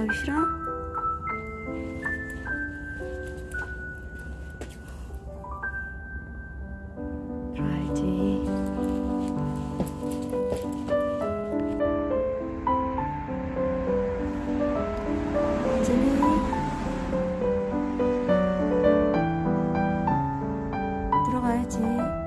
나오기 싫어? 들어야지 들어가야지